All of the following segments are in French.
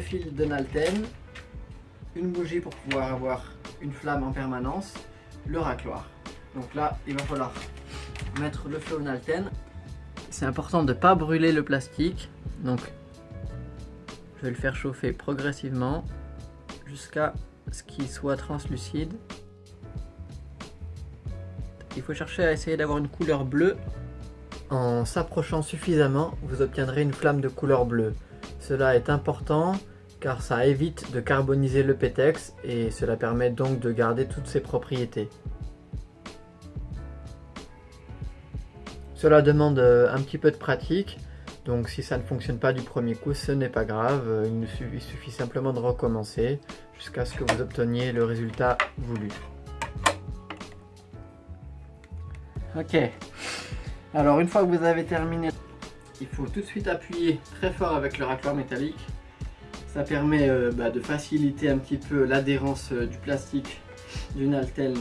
fils de Nalten, une bougie pour pouvoir avoir une flamme en permanence, le racloir. Donc là, il va falloir mettre le feu au Nalten. C'est important de ne pas brûler le plastique. Donc, je vais le faire chauffer progressivement jusqu'à ce qu'il soit translucide. Il faut chercher à essayer d'avoir une couleur bleue. En s'approchant suffisamment, vous obtiendrez une flamme de couleur bleue. Cela est important car ça évite de carboniser le pétex et cela permet donc de garder toutes ses propriétés. Cela demande euh, un petit peu de pratique, donc si ça ne fonctionne pas du premier coup, ce n'est pas grave, suffit, il suffit simplement de recommencer jusqu'à ce que vous obteniez le résultat voulu. Ok, alors une fois que vous avez terminé, il faut tout de suite appuyer très fort avec le racloir métallique. Ça permet euh, bah, de faciliter un petit peu l'adhérence euh, du plastique d'une alterne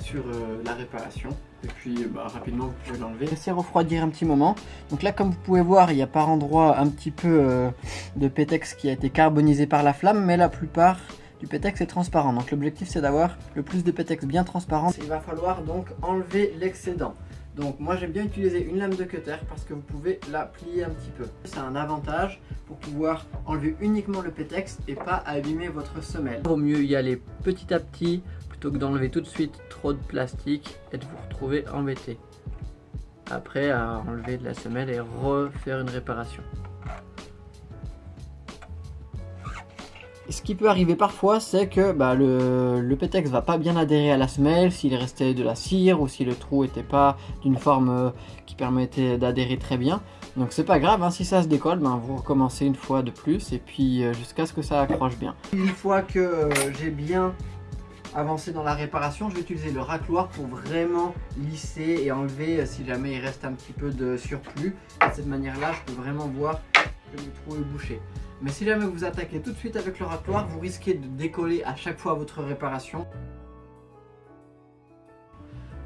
sur euh, la réparation. Et puis bah, rapidement vous pouvez l'enlever. Laissez refroidir un petit moment. Donc là comme vous pouvez voir il y a par endroit un petit peu de pétex qui a été carbonisé par la flamme mais la plupart du pétex est transparent. Donc l'objectif c'est d'avoir le plus de pétex bien transparent. Il va falloir donc enlever l'excédent. Donc moi j'aime bien utiliser une lame de cutter parce que vous pouvez la plier un petit peu. C'est un avantage pour pouvoir enlever uniquement le pétex et pas abîmer votre semelle. Il vaut mieux y aller petit à petit plutôt que d'enlever tout de suite trop de plastique et de vous retrouver embêté. Après à enlever de la semelle et refaire une réparation. Ce qui peut arriver parfois, c'est que bah, le, le pétex va pas bien adhérer à la semelle, s'il restait de la cire ou si le trou n'était pas d'une forme euh, qui permettait d'adhérer très bien. Donc c'est pas grave, hein, si ça se décolle, ben, vous recommencez une fois de plus et puis euh, jusqu'à ce que ça accroche bien. Une fois que euh, j'ai bien avancé dans la réparation, je vais utiliser le racloir pour vraiment lisser et enlever si jamais il reste un petit peu de surplus. De cette manière-là, je peux vraiment voir le trou est bouché. Mais si jamais vous attaquez tout de suite avec le racloir, vous risquez de décoller à chaque fois votre réparation.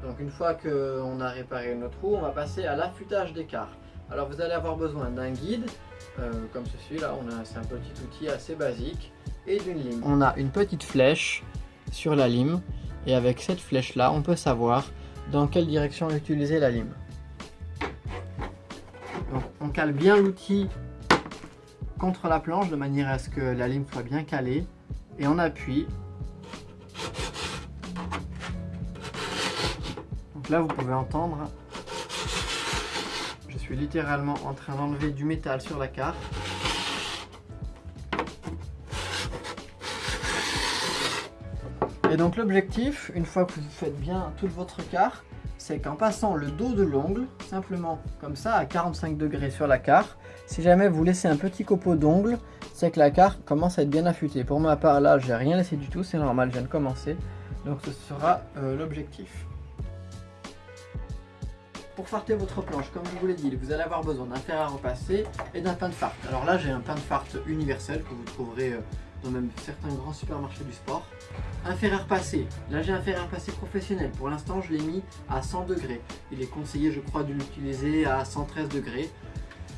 Donc une fois qu'on a réparé notre trou, on va passer à l'affûtage d'écart. Alors vous allez avoir besoin d'un guide, euh, comme ceci là, c'est un petit outil assez basique, et d'une lime. On a une petite flèche sur la lime, et avec cette flèche là, on peut savoir dans quelle direction utiliser la lime. Donc on cale bien l'outil contre la planche de manière à ce que la lime soit bien calée et on appuie. Donc là vous pouvez entendre, je suis littéralement en train d'enlever du métal sur la carte. Et donc l'objectif, une fois que vous faites bien toute votre carte, c'est qu'en passant le dos de l'ongle, simplement comme ça à 45 degrés sur la carte, si jamais vous laissez un petit copeau d'ongle, c'est que la carte commence à être bien affûtée. Pour ma part là, j'ai rien laissé du tout, c'est normal, je viens de commencer. Donc ce sera euh, l'objectif. Pour farter votre planche, comme je vous l'ai dit, vous allez avoir besoin d'un fer à repasser et d'un pain de farte. Alors là, j'ai un pain de farte universel que vous trouverez euh, même certains grands supermarchés du sport. À repasser. Là, j'ai à repasser professionnel. Pour l'instant, je l'ai mis à 100 degrés. Il est conseillé, je crois, de l'utiliser à 113 degrés.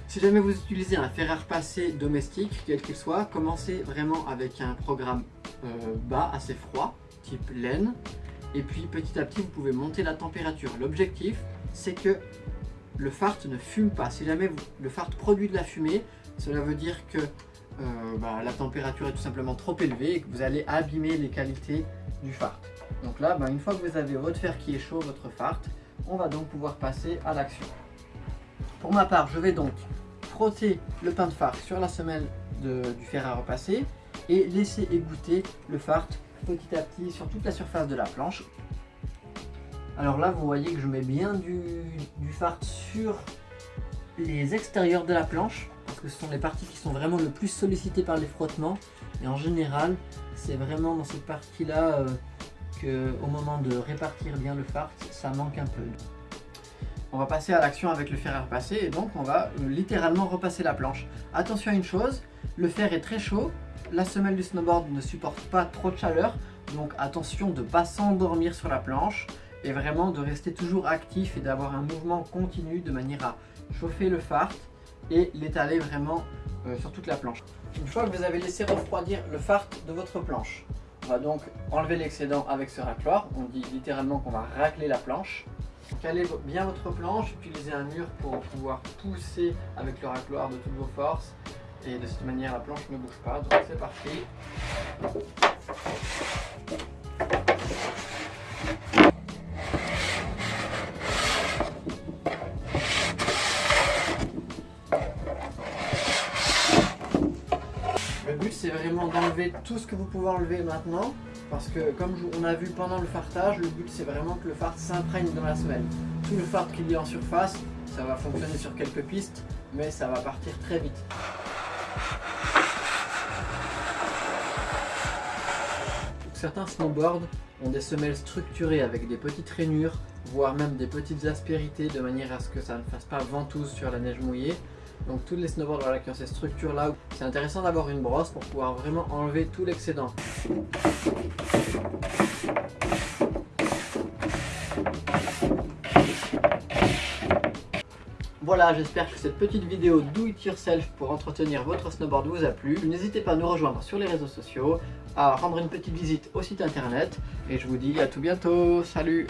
Si jamais vous utilisez un fer à repasser domestique, quel qu'il soit, commencez vraiment avec un programme euh, bas, assez froid, type laine. Et puis petit à petit, vous pouvez monter la température. L'objectif, c'est que le fart ne fume pas. Si jamais le fart produit de la fumée, cela veut dire que euh, bah, la température est tout simplement trop élevée et que vous allez abîmer les qualités du fart. Donc là, bah, une fois que vous avez votre fer qui est chaud, votre fart, on va donc pouvoir passer à l'action. Pour ma part, je vais donc frotter le pain de fart sur la semelle du fer à repasser et laisser égoutter le fart petit à petit sur toute la surface de la planche. Alors là, vous voyez que je mets bien du fart sur les extérieurs de la planche que ce sont les parties qui sont vraiment le plus sollicitées par les frottements et en général, c'est vraiment dans cette partie-là euh, qu'au moment de répartir bien le fart, ça manque un peu. On va passer à l'action avec le fer à repasser et donc on va euh, littéralement repasser la planche. Attention à une chose, le fer est très chaud, la semelle du snowboard ne supporte pas trop de chaleur, donc attention de ne pas s'endormir sur la planche et vraiment de rester toujours actif et d'avoir un mouvement continu de manière à chauffer le fart et l'étaler vraiment euh, sur toute la planche. Une fois que vous avez laissé refroidir le fart de votre planche, on va donc enlever l'excédent avec ce racloir. On dit littéralement qu'on va racler la planche. Calez bien votre planche, utilisez un mur pour pouvoir pousser avec le racloir de toutes vos forces. Et de cette manière, la planche ne bouge pas. Donc c'est parti. C'est vraiment d'enlever tout ce que vous pouvez enlever maintenant parce que comme on a vu pendant le fartage, le but c'est vraiment que le fart s'imprègne dans la semelle. Tout le fart qu'il y a en surface, ça va fonctionner sur quelques pistes, mais ça va partir très vite. Certains snowboards ont des semelles structurées avec des petites rainures, voire même des petites aspérités de manière à ce que ça ne fasse pas ventouse sur la neige mouillée. Donc tous les snowboards qui ont ces structures là, c'est intéressant d'avoir une brosse pour pouvoir vraiment enlever tout l'excédent. Voilà, j'espère que cette petite vidéo do it yourself pour entretenir votre snowboard vous a plu. N'hésitez pas à nous rejoindre sur les réseaux sociaux, à rendre une petite visite au site internet et je vous dis à tout bientôt. Salut